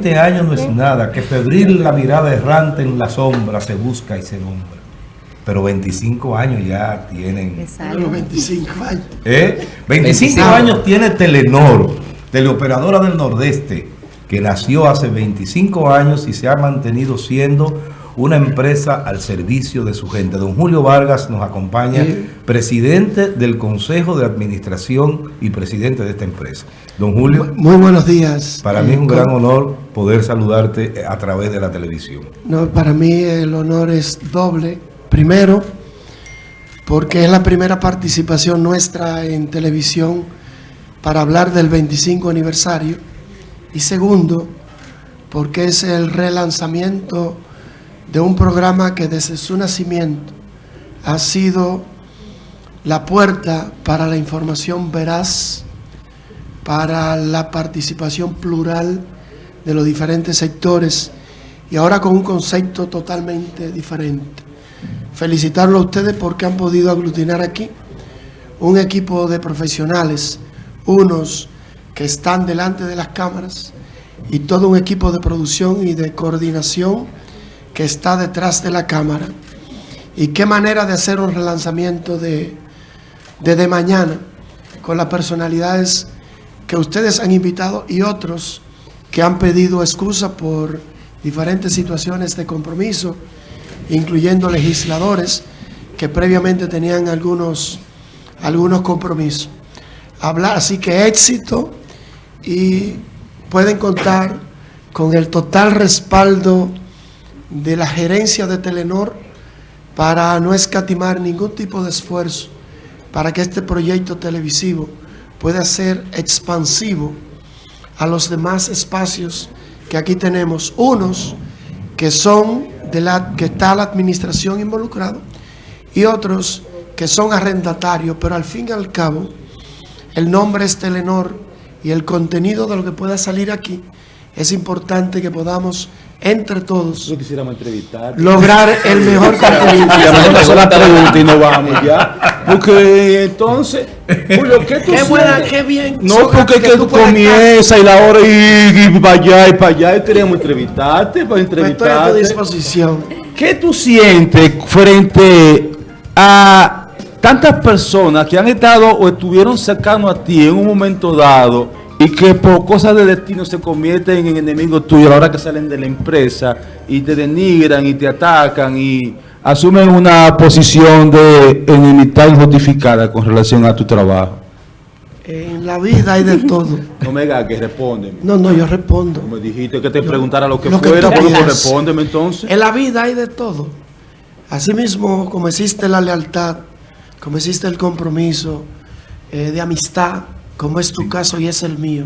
20 años no es nada, que febril la mirada errante en la sombra se busca y se nombra. Pero 25 años ya tienen... Los 25 años. ¿Eh? 25 años tiene Telenor, teleoperadora del Nordeste, que nació hace 25 años y se ha mantenido siendo una empresa al servicio de su gente. Don Julio Vargas nos acompaña, presidente del Consejo de Administración y presidente de esta empresa. Don Julio. Muy buenos días. Para mí es un gran honor poder saludarte a través de la televisión. No, para mí el honor es doble. Primero, porque es la primera participación nuestra en televisión para hablar del 25 aniversario. Y segundo, porque es el relanzamiento de un programa que desde su nacimiento ha sido la puerta para la información veraz, para la participación plural de los diferentes sectores y ahora con un concepto totalmente diferente. Felicitarlo a ustedes porque han podido aglutinar aquí un equipo de profesionales, unos que están delante de las cámaras y todo un equipo de producción y de coordinación que está detrás de la cámara. Y qué manera de hacer un relanzamiento de, mañana con las personalidades que ustedes han invitado y otros que han pedido excusa por diferentes situaciones de compromiso, incluyendo legisladores que previamente tenían algunos, algunos compromisos. Hablar, así que éxito y pueden contar con el total respaldo de la gerencia de Telenor para no escatimar ningún tipo de esfuerzo para que este proyecto televisivo pueda ser expansivo a los demás espacios que aquí tenemos. Unos que son de la que está la administración involucrada y otros que son arrendatarios, pero al fin y al cabo el nombre es Telenor y el contenido de lo que pueda salir aquí es importante que podamos entre todos lograr el mejor contenido. la pregunta y no vamos ya. Porque entonces, Julio, ¿qué tú Qué buena, qué bien. No, porque que, tú comienzas y la hora y, y para allá y para allá y queremos entrevistarte para entrevistarte. Estoy a tu disposición. ¿Qué tú sientes frente a tantas personas que han estado o estuvieron cercanos a ti en un momento dado y que por cosas de destino se convierten en enemigos tuyos a la hora que salen de la empresa y te denigran y te atacan y asumen una posición de enemistad injustificada con relación a tu trabajo? En la vida hay de todo. No me que responde. No, no, yo respondo. Me dijiste que te preguntara lo que fuera, pero pues respóndeme entonces. En la vida hay de todo. Asimismo, como existe la lealtad, como existe el compromiso eh, de amistad, como es tu caso y es el mío,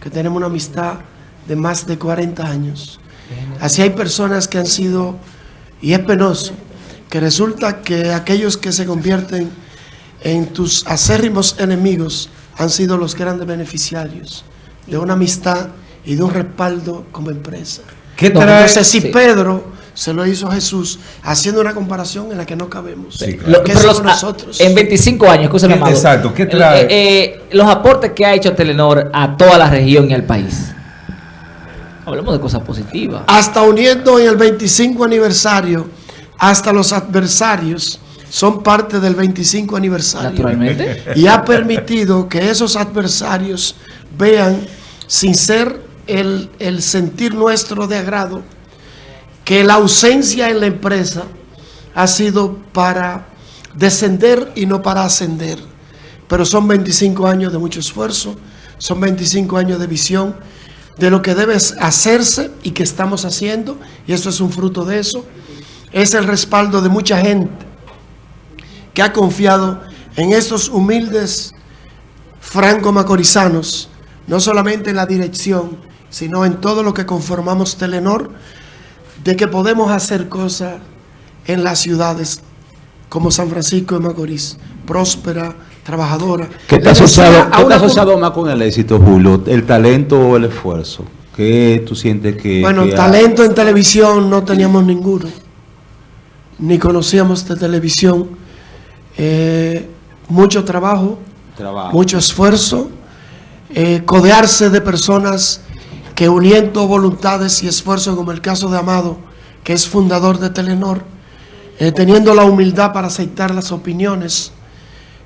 que tenemos una amistad de más de 40 años. Así hay personas que han sido, y es penoso, que resulta que aquellos que se convierten en tus acérrimos enemigos han sido los grandes beneficiarios de una amistad y de un respaldo como empresa. ¿Qué Entonces, si Pedro se lo hizo Jesús, haciendo una comparación en la que no cabemos. Sí, somos nosotros? En 25 años, escúchame, Amado. Exacto, ¿qué trae? Eh, eh, los aportes que ha hecho Telenor a toda la región y al país. Hablemos de cosas positivas. Hasta uniendo en el 25 aniversario, hasta los adversarios son parte del 25 aniversario. Naturalmente. Y ha permitido que esos adversarios vean, sin ser el, el sentir nuestro de agrado, que la ausencia en la empresa ha sido para descender y no para ascender. Pero son 25 años de mucho esfuerzo, son 25 años de visión de lo que debe hacerse y que estamos haciendo, y esto es un fruto de eso. Es el respaldo de mucha gente que ha confiado en estos humildes franco-macorizanos, no solamente en la dirección, sino en todo lo que conformamos Telenor, de que podemos hacer cosas en las ciudades como San Francisco de Macorís, próspera, trabajadora. ¿Qué está asociado, ¿qué asociado más con el éxito, Julio? ¿El talento o el esfuerzo? ¿Qué tú sientes que...? Bueno, talento en televisión no teníamos ninguno. Ni conocíamos de televisión. Eh, mucho trabajo, mucho esfuerzo, eh, codearse de personas que uniendo voluntades y esfuerzos, como el caso de Amado, que es fundador de Telenor, eh, teniendo la humildad para aceptar las opiniones,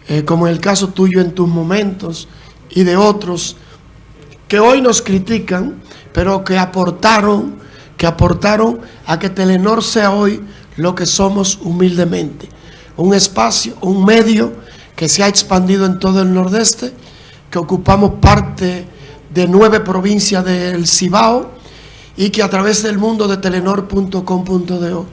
eh, como el caso tuyo en tus momentos y de otros, que hoy nos critican, pero que aportaron, que aportaron a que Telenor sea hoy lo que somos humildemente. Un espacio, un medio que se ha expandido en todo el nordeste, que ocupamos parte de nueve provincias del Cibao y que a través del mundo de telenor.com.do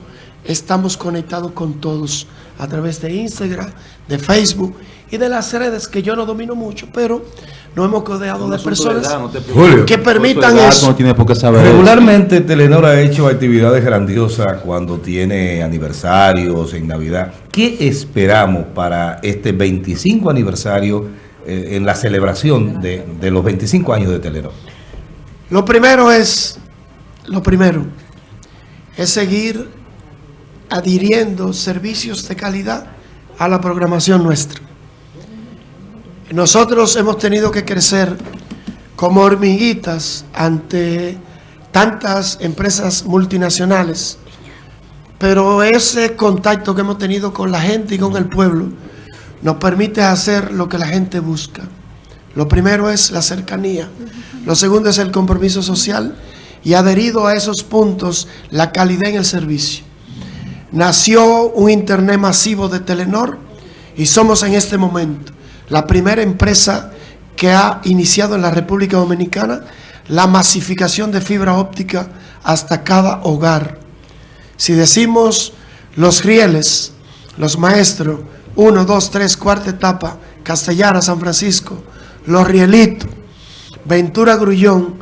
estamos conectados con todos a través de Instagram, de Facebook y de las redes que yo no domino mucho, pero nos hemos codeado de personas Julio. que permitan edad, eso. No tiene por qué saber. Regularmente Telenor ha hecho actividades grandiosas cuando tiene aniversarios en Navidad. ¿Qué esperamos para este 25 aniversario eh, en la celebración de, los 25 años de Telenor? Lo primero es, lo primero, es seguir adhiriendo servicios de calidad a la programación nuestra. Nosotros hemos tenido que crecer como hormiguitas ante tantas empresas multinacionales, pero ese contacto que hemos tenido con la gente y con el pueblo nos permite hacer lo que la gente busca. Lo primero es la cercanía, lo segundo es el compromiso social y adherido a esos puntos la calidad en el servicio. Nació un internet masivo de Telenor y somos en este momento la primera empresa que ha iniciado en la República Dominicana la masificación de fibra óptica hasta cada hogar. Si decimos los rieles, los maestros, 1, 2, 3, cuarta etapa, Castellana, San Francisco, los rielitos, Ventura Grullón,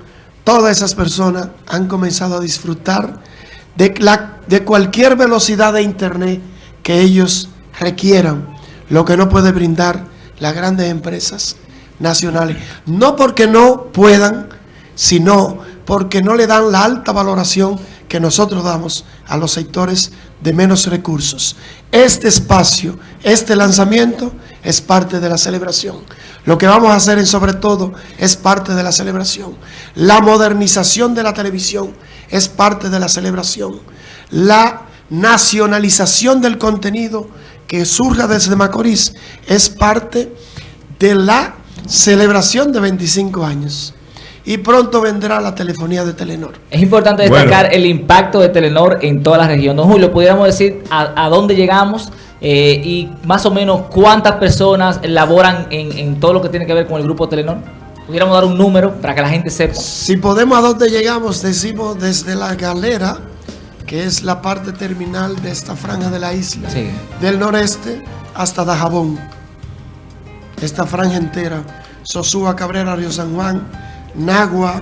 todas esas personas han comenzado a disfrutar de, la- de cualquier velocidad de internet que ellos requieran, lo que no puede brindar las grandes empresas nacionales. No porque no puedan, sino porque no le dan la alta valoración que nosotros damos a los sectores de menos recursos. Este espacio, este lanzamiento es parte de la celebración. Lo que vamos a hacer en sobre todo es parte de la celebración. La modernización de la televisión es parte de la celebración. La nacionalización del contenido que surja desde Macorís es parte de la celebración de 25 años. Y pronto vendrá la telefonía de Telenor. Es importante Bueno. destacar el impacto de Telenor en toda la región. Don Julio, pudiéramos decir a, a dónde llegamos eh, y más o menos cuántas personas laboran en, en todo lo que tiene que ver con el grupo Telenor. Pudiéramos dar un número para que la gente sepa. Si podemos a dónde llegamos, decimos desde la galera, que es la parte terminal de esta franja de la isla, Sí. del noreste hasta Dajabón. Esta franja entera, Sosúa, Cabrera, Río San Juan, Nagua,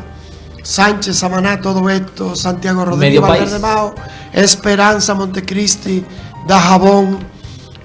Sánchez, Samaná, todo esto, Santiago Rodríguez. Valverde Mao, Esperanza, Montecristi, Dajabón,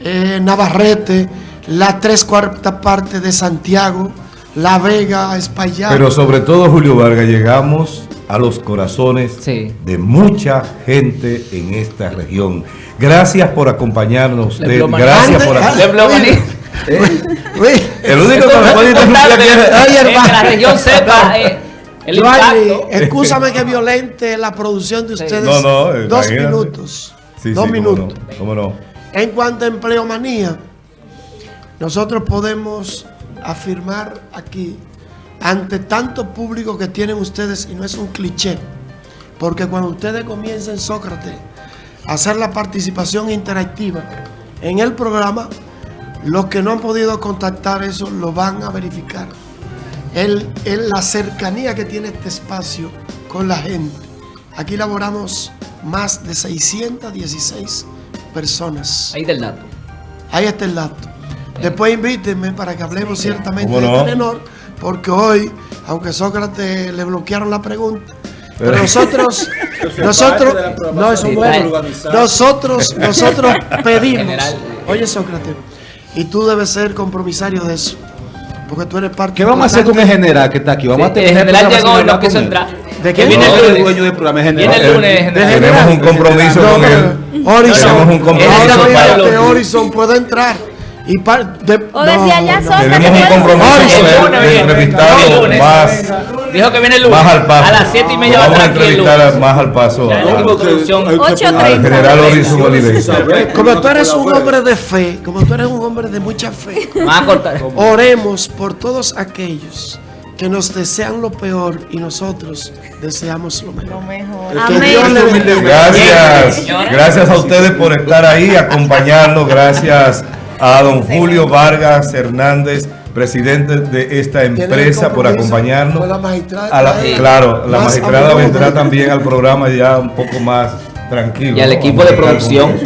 eh, Navarrete, la tres cuartas parte de Santiago, La Vega, Espaillat. Pero sobre todo, Julio Vargas, llegamos a los corazones Sí. de mucha gente en esta región. Gracias por acompañarnos usted. Gracias por Ande- Uy, El único que me puede interrumpir aquí es- Oye, que hermano. la región sepa eh, el Giovanni, impacto. excúsame que violente la producción de ustedes. No, no, eh, Dos imagínate. minutos. Sí, dos sí, cómo minutos. no, cómo no. En cuanto a empleomanía, nosotros podemos afirmar aquí, ante tanto público que tienen ustedes, y no es un cliché, porque cuando ustedes comiencen Sócrates a hacer la participación interactiva en el programa, los que no han podido contactar eso lo van a verificar. El, el- la cercanía que tiene este espacio con la gente. Aquí laboramos más de 616 personas. Ahí del dato. Ahí está el dato. Después invítenme para que hablemos ciertamente ¿Cómo de no? Telenor, porque hoy, aunque Sócrates le bloquearon la pregunta, pero Pero- nosotros, nosotros, no, eso Sí, no está- es. nosotros, nosotros pedimos, General. oye Sócrates, y tú debes ser compromisario de eso, porque tú eres parte ¿Qué vamos a hacer con el general que está aquí? Vamos Sí, a tener el general llegó y no quiso entrar. ¿De qué? Que viene el el lunes. dueño del programa, el Viene general. el lunes, De general. Tenemos un general. compromiso No, con él. Horizon, Tenemos un compromiso para- Horizon puede entrar. Y par- de- O decía ya no, Tenemos un compromiso El lunes El lunes. más Dijo que viene el lunes. Más al paso. A las 7 y media va a Vamos a estar aquí el entrevistar a- lunes. más al paso Ya, el a- equipo de producción. Hay que Ocho poner- al general Horizon Oliveira. Saber Como tú eres un hombre de fe, como tú eres un hombre de mucha fe, oremos por todos aquellos que nos desean lo peor y nosotros deseamos lo mejor. Lo mejor. Que Amén. Dios le bendiga. Gracias, gracias a ustedes por estar ahí, acompañarnos. Gracias a don Julio Vargas Hernández, presidente de esta empresa, por acompañarnos. la magistrada. A la- Sí. claro, la Más magistrada vendrá también al programa ya un poco más tranquilo. Y al equipo de producción.